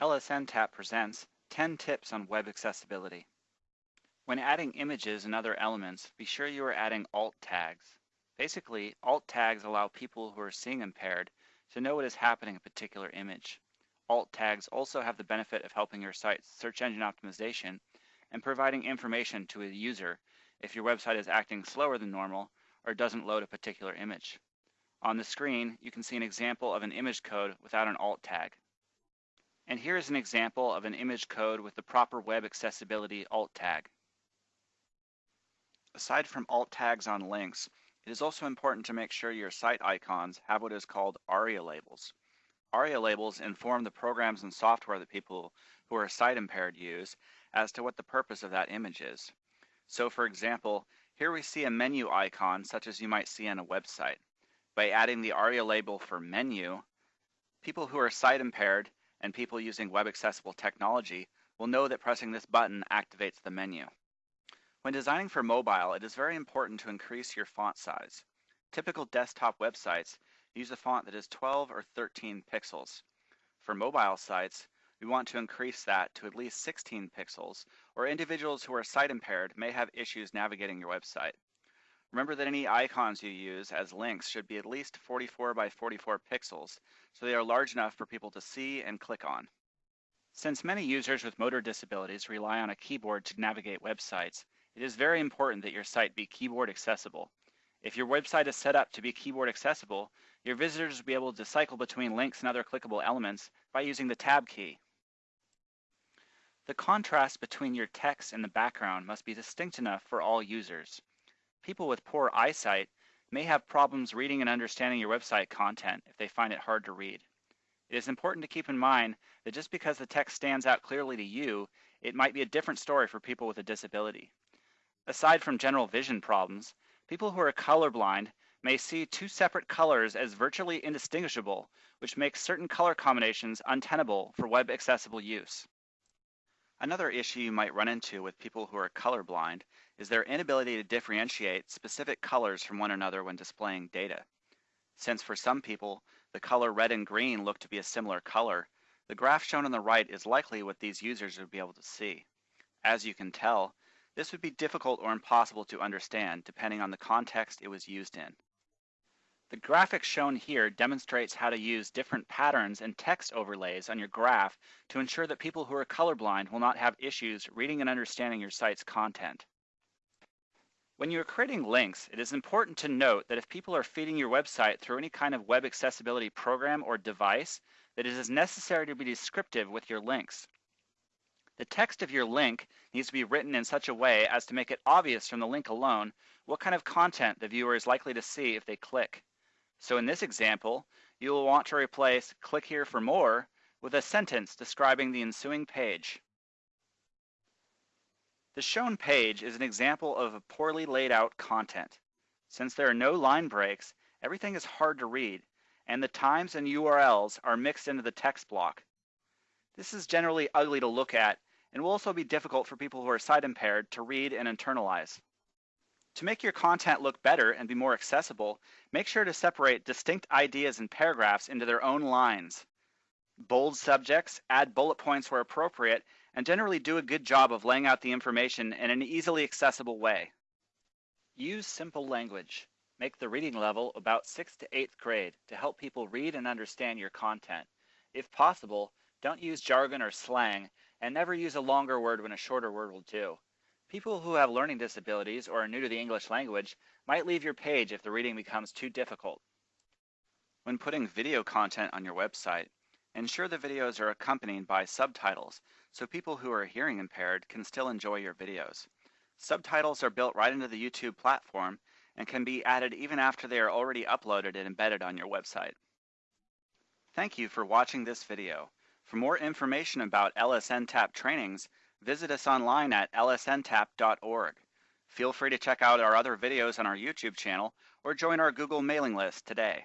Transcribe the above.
LSNTAP presents 10 tips on web accessibility. When adding images and other elements, be sure you are adding alt tags. Basically, alt tags allow people who are seeing impaired to know what is happening in a particular image. Alt tags also have the benefit of helping your site's search engine optimization and providing information to a user if your website is acting slower than normal or doesn't load a particular image. On the screen, you can see an example of an image code without an alt tag. And here is an example of an image code with the proper web accessibility alt tag. Aside from alt tags on links, it is also important to make sure your site icons have what is called ARIA labels. ARIA labels inform the programs and software that people who are sight impaired use as to what the purpose of that image is. So for example, here we see a menu icon such as you might see on a website. By adding the ARIA label for menu, people who are sight impaired and people using web accessible technology will know that pressing this button activates the menu. When designing for mobile, it is very important to increase your font size. Typical desktop websites use a font that is 12 or 13 pixels. For mobile sites, we want to increase that to at least 16 pixels, or individuals who are sight impaired may have issues navigating your website. Remember that any icons you use as links should be at least 44 by 44 pixels, so they are large enough for people to see and click on. Since many users with motor disabilities rely on a keyboard to navigate websites, it is very important that your site be keyboard accessible. If your website is set up to be keyboard accessible, your visitors will be able to cycle between links and other clickable elements by using the tab key. The contrast between your text and the background must be distinct enough for all users. People with poor eyesight may have problems reading and understanding your website content if they find it hard to read. It is important to keep in mind that just because the text stands out clearly to you, it might be a different story for people with a disability. Aside from general vision problems, people who are colorblind may see two separate colors as virtually indistinguishable, which makes certain color combinations untenable for web accessible use. Another issue you might run into with people who are colorblind is their inability to differentiate specific colors from one another when displaying data. Since for some people, the color red and green look to be a similar color, the graph shown on the right is likely what these users would be able to see. As you can tell, this would be difficult or impossible to understand depending on the context it was used in. The graphic shown here demonstrates how to use different patterns and text overlays on your graph to ensure that people who are colorblind will not have issues reading and understanding your site's content. When you are creating links, it is important to note that if people are feeding your website through any kind of web accessibility program or device, that it is necessary to be descriptive with your links. The text of your link needs to be written in such a way as to make it obvious from the link alone what kind of content the viewer is likely to see if they click. So in this example, you will want to replace click here for more with a sentence describing the ensuing page. The shown page is an example of a poorly laid out content. Since there are no line breaks, everything is hard to read, and the times and URLs are mixed into the text block. This is generally ugly to look at and will also be difficult for people who are sight impaired to read and internalize. To make your content look better and be more accessible, make sure to separate distinct ideas and paragraphs into their own lines. Bold subjects, add bullet points where appropriate, and generally do a good job of laying out the information in an easily accessible way. Use simple language. Make the reading level about 6th to 8th grade to help people read and understand your content. If possible, don't use jargon or slang, and never use a longer word when a shorter word will do. People who have learning disabilities or are new to the English language might leave your page if the reading becomes too difficult. When putting video content on your website, ensure the videos are accompanied by subtitles so people who are hearing impaired can still enjoy your videos. Subtitles are built right into the YouTube platform and can be added even after they are already uploaded and embedded on your website. Thank you for watching this video. For more information about LSNTAP trainings, visit us online at lsntap.org. Feel free to check out our other videos on our YouTube channel or join our Google mailing list today.